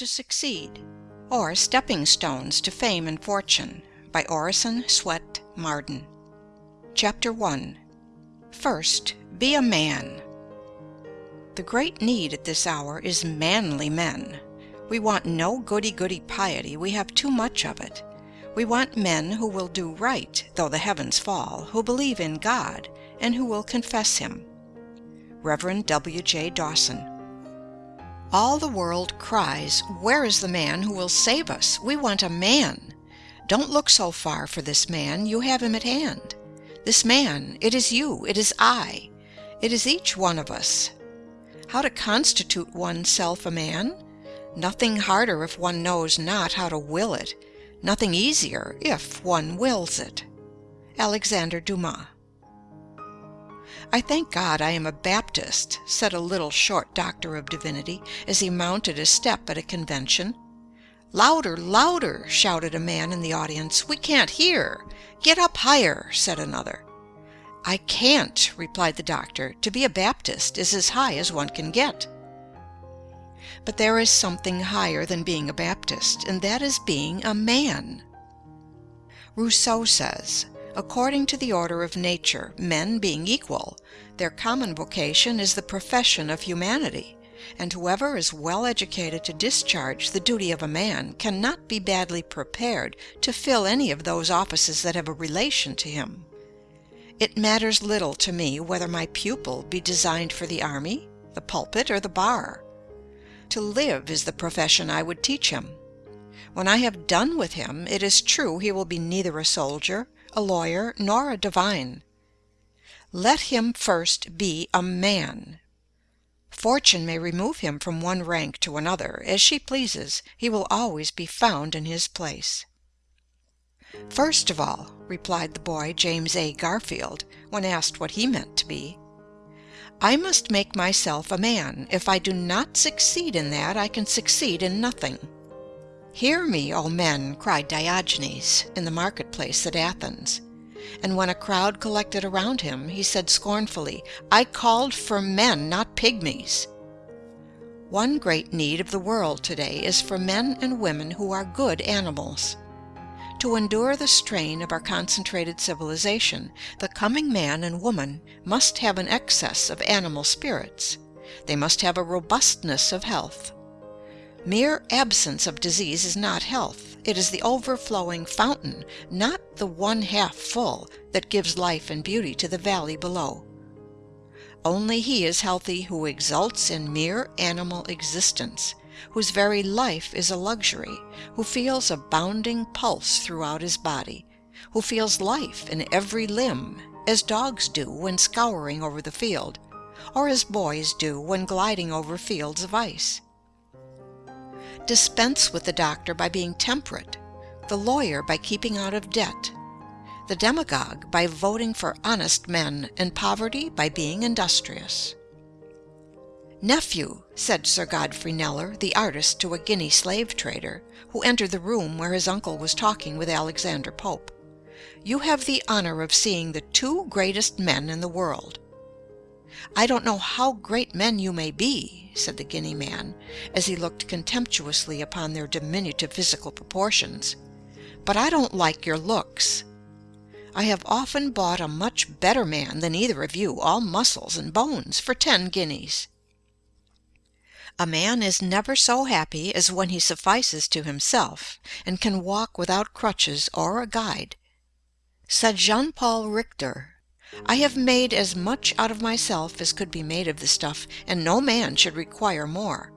to Succeed; or Stepping Stones to Fame and Fortune by Orison Swett Marden Chapter 1 First, Be a Man The great need at this hour is manly men. We want no goody goody piety, we have too much of it. We want men who will do right though the heavens fall, who believe in God, and who will confess Him. Rev. W. J. Dawson all the world cries, "Where is the man who will save us? We want a man. Don't look so far for this man, you have him at hand. This man, it is you, it is I, it is each one of us. How to constitute one's self a man? Nothing harder if one knows not how to will it, nothing easier if one wills it. Alexander Dumas I thank God I am a Baptist, said a little short Doctor of Divinity, as he mounted a step at a convention. Louder, louder, shouted a man in the audience. We can't hear. Get up higher, said another. I can't, replied the doctor. To be a Baptist is as high as one can get. But there is something higher than being a Baptist, and that is being a man. Rousseau says, According to the order of nature, men being equal, their common vocation is the profession of humanity, and whoever is well educated to discharge the duty of a man cannot be badly prepared to fill any of those offices that have a relation to him. It matters little to me whether my pupil be designed for the army, the pulpit, or the bar. To live is the profession I would teach him. When I have done with him, it is true he will be neither a soldier, a lawyer, nor a divine. Let him first be a man. Fortune may remove him from one rank to another, as she pleases, he will always be found in his place. First of all, replied the boy James A. Garfield, when asked what he meant to be, I must make myself a man. If I do not succeed in that, I can succeed in nothing. Hear me, O men, cried Diogenes in the marketplace at Athens. And when a crowd collected around him, he said scornfully, I called for men, not pygmies. One great need of the world today is for men and women who are good animals. To endure the strain of our concentrated civilization, the coming man and woman must have an excess of animal spirits. They must have a robustness of health. Mere absence of disease is not health. It is the overflowing fountain, not the one half full, that gives life and beauty to the valley below. Only he is healthy who exults in mere animal existence, whose very life is a luxury, who feels a bounding pulse throughout his body, who feels life in every limb, as dogs do when scouring over the field, or as boys do when gliding over fields of ice. Dispense with the doctor by being temperate, the lawyer by keeping out of debt, the demagogue by voting for honest men, and poverty by being industrious. Nephew, said Sir Godfrey Kneller, the artist, to a Guinea slave trader, who entered the room where his uncle was talking with Alexander Pope, you have the honor of seeing the two greatest men in the world. I don't know how great men you may be, said the Guinea man, as he looked contemptuously upon their diminutive physical proportions, but I don't like your looks. I have often bought a much better man than either of you, all muscles and bones, for ten guineas. A man is never so happy as when he suffices to himself, and can walk without crutches or a guide. Said Jean Paul Richter, I have made as much out of myself as could be made of the stuff, and no man should require more.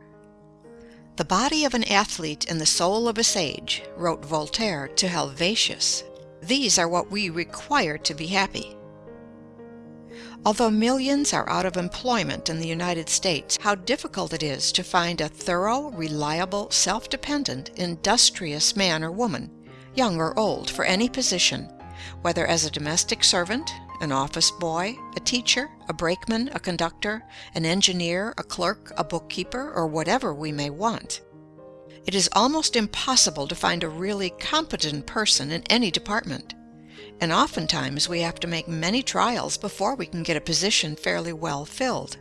The body of an athlete and the soul of a sage, wrote Voltaire to Helvetius. These are what we require to be happy. Although millions are out of employment in the United States, how difficult it is to find a thorough, reliable, self-dependent, industrious man or woman, young or old, for any position, whether as a domestic servant, an office boy, a teacher, a brakeman, a conductor, an engineer, a clerk, a bookkeeper, or whatever we may want. It is almost impossible to find a really competent person in any department, and oftentimes we have to make many trials before we can get a position fairly well filled.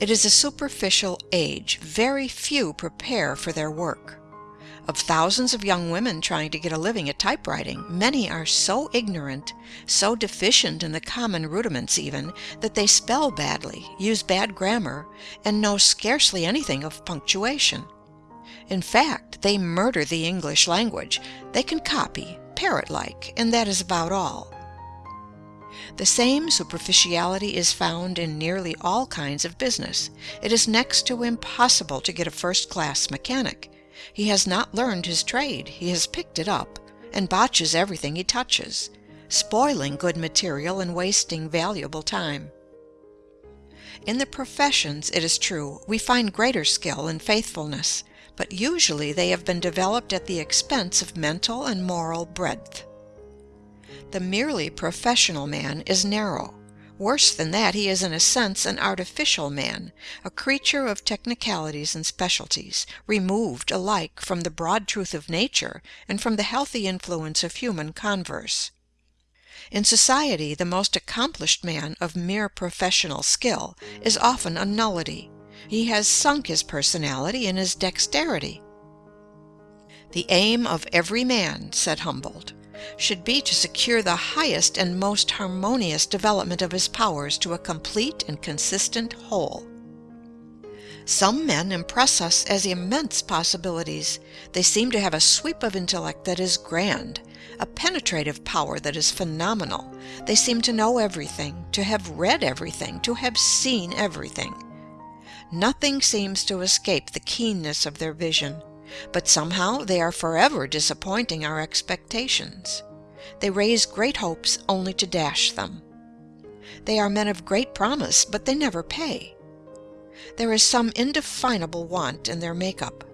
It is a superficial age; very few prepare for their work. Of thousands of young women trying to get a living at typewriting, many are so ignorant, so deficient in the common rudiments even, that they spell badly, use bad grammar, and know scarcely anything of punctuation. In fact, they murder the English language; they can copy, parrot like, and that is about all. The same superficiality is found in nearly all kinds of business. It is next to impossible to get a first class mechanic. He has not learned his trade; he has picked it up, and botches everything he touches, spoiling good material and wasting valuable time. In the professions, it is true, we find greater skill and faithfulness, but usually they have been developed at the expense of mental and moral breadth. The merely professional man is narrow. Worse than that, he is in a sense an artificial man, a creature of technicalities and specialties, removed alike from the broad truth of nature and from the healthy influence of human converse. In society the most accomplished man of mere professional skill is often a nullity. He has sunk his personality in his dexterity. "The aim of every man," said Humboldt should be to secure the highest and most harmonious development of his powers to a complete and consistent whole. Some men impress us as immense possibilities. They seem to have a sweep of intellect that is grand, a penetrative power that is phenomenal. They seem to know everything, to have read everything, to have seen everything. Nothing seems to escape the keenness of their vision. But somehow they are forever disappointing our expectations. They raise great hopes only to dash them. They are men of great promise, but they never pay. There is some indefinable want in their make-up.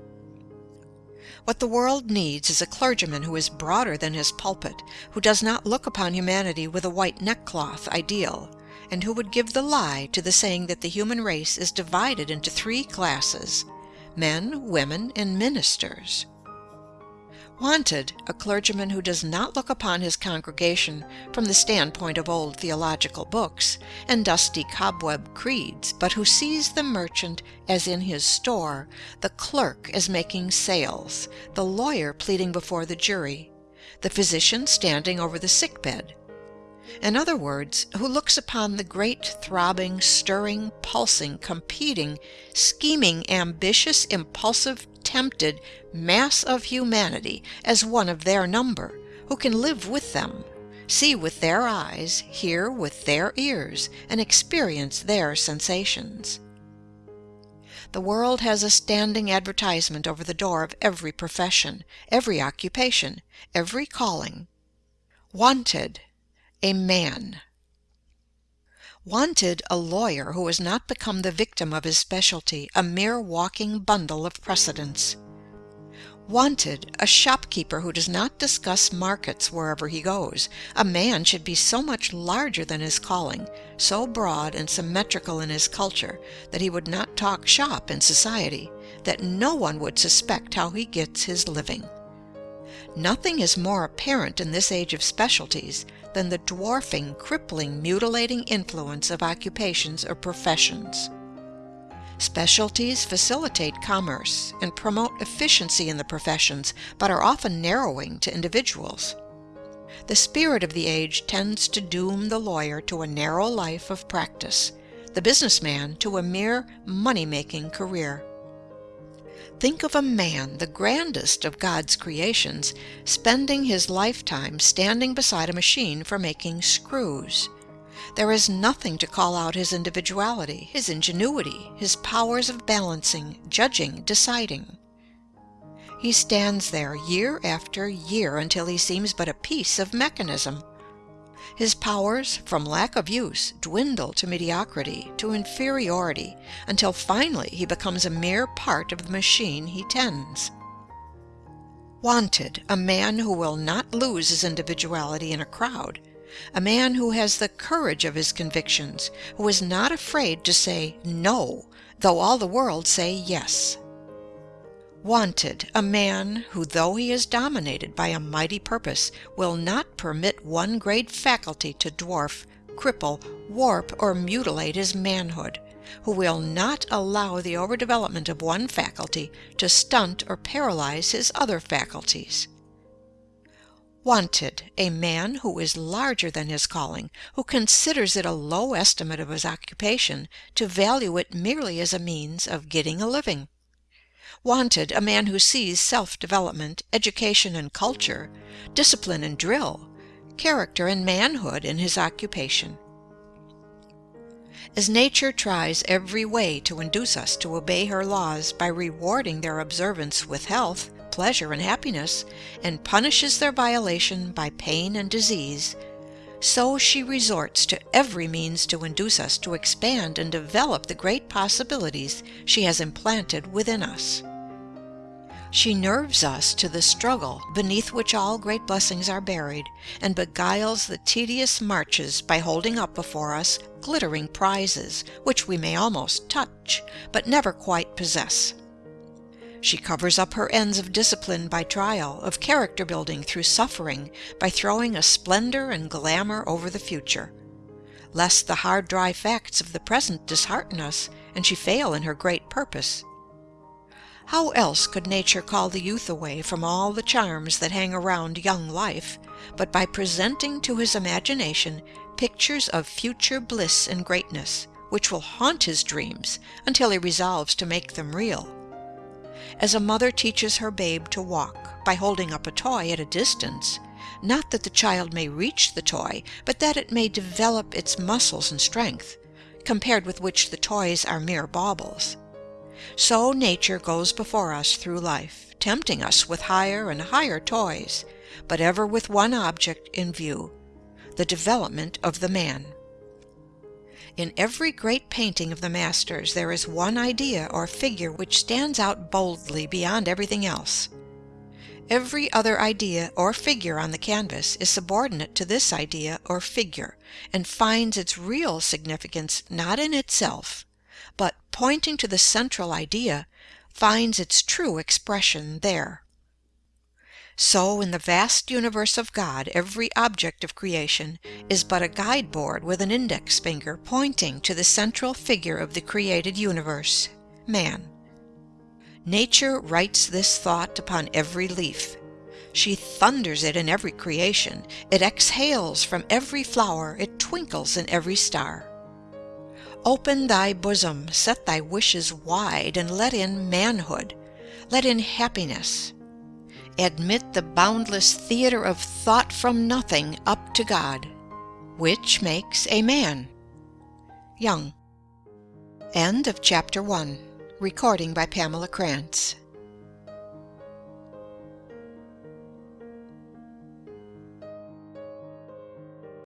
What the world needs is a clergyman who is broader than his pulpit, who does not look upon humanity with a white neckcloth ideal, and who would give the lie to the saying that the human race is divided into three classes men, women, and ministers. Wanted, a clergyman who does not look upon his congregation from the standpoint of old theological books and dusty cobweb creeds, but who sees the merchant as in his store, the clerk as making sales, the lawyer pleading before the jury, the physician standing over the sick bed, in other words, who looks upon the great throbbing, stirring, pulsing, competing, scheming, ambitious, impulsive, tempted mass of humanity as one of their number, who can live with them, see with their eyes, hear with their ears, and experience their sensations. The world has a standing advertisement over the door of every profession, every occupation, every calling. Wanted a man. Wanted, a lawyer who has not become the victim of his specialty, a mere walking bundle of precedents. Wanted, a shopkeeper who does not discuss markets wherever he goes. A man should be so much larger than his calling, so broad and symmetrical in his culture, that he would not talk shop in society, that no one would suspect how he gets his living. Nothing is more apparent in this age of specialties than the dwarfing, crippling, mutilating influence of occupations or professions. Specialties facilitate commerce and promote efficiency in the professions, but are often narrowing to individuals. The spirit of the age tends to doom the lawyer to a narrow life of practice, the business man to a mere money-making career. Think of a man, the grandest of God's creations, spending his lifetime standing beside a machine for making screws. There is nothing to call out his individuality, his ingenuity, his powers of balancing, judging, deciding. He stands there year after year until he seems but a piece of mechanism. His powers, from lack of use, dwindle to mediocrity, to inferiority, until finally he becomes a mere part of the machine he tends. Wanted, a man who will not lose his individuality in a crowd, a man who has the courage of his convictions, who is not afraid to say "No," though all the world say "Yes." Wanted, a man who though he is dominated by a mighty purpose will not permit one great faculty to dwarf cripple, warp, or mutilate his manhood, who will not allow the overdevelopment of one faculty to stunt or paralyze his other faculties. Wanted, a man who is larger than his calling, who considers it a low estimate of his occupation to value it merely as a means of getting a living. Wanted, a man who sees self development, education and culture, discipline and drill, character and manhood in his occupation. As Nature tries every way to induce us to obey her laws by rewarding their observance with health, pleasure, and happiness, and punishes their violation by pain and disease, so she resorts to every means to induce us to expand and develop the great possibilities she has implanted within us. She nerves us to the struggle beneath which all great blessings are buried, and beguiles the tedious marches by holding up before us glittering prizes which we may almost touch, but never quite possess. She covers up her ends of discipline by trial, of character building through suffering, by throwing a splendor and glamour over the future, lest the hard dry facts of the present dishearten us and she fail in her great purpose. How else could Nature call the youth away from all the charms that hang around young life, but by presenting to his imagination pictures of future bliss and greatness, which will haunt his dreams until he resolves to make them real? As a mother teaches her babe to walk by holding up a toy at a distance, not that the child may reach the toy, but that it may develop its muscles and strength, compared with which the toys are mere baubles. So Nature goes before us through life, tempting us with higher and higher toys, but ever with one object in view, the development of the man. In every great painting of the masters there is one idea or figure which stands out boldly beyond everything else. Every other idea or figure on the canvas is subordinate to this idea or figure, and finds its real significance not in itself, but, pointing to the central idea, finds its true expression there. So in the vast universe of God every object of creation is but a guide board with an index finger pointing to the central figure of the created universe, man. Nature writes this thought upon every leaf. She thunders it in every creation. It exhales from every flower. It twinkles in every star. Open thy bosom, set thy wishes wide, and let in manhood, let in happiness. Admit the boundless theater of thought from nothing up to God, which makes a man. Young. End of chapter 1. Recording by Pamela Krantz.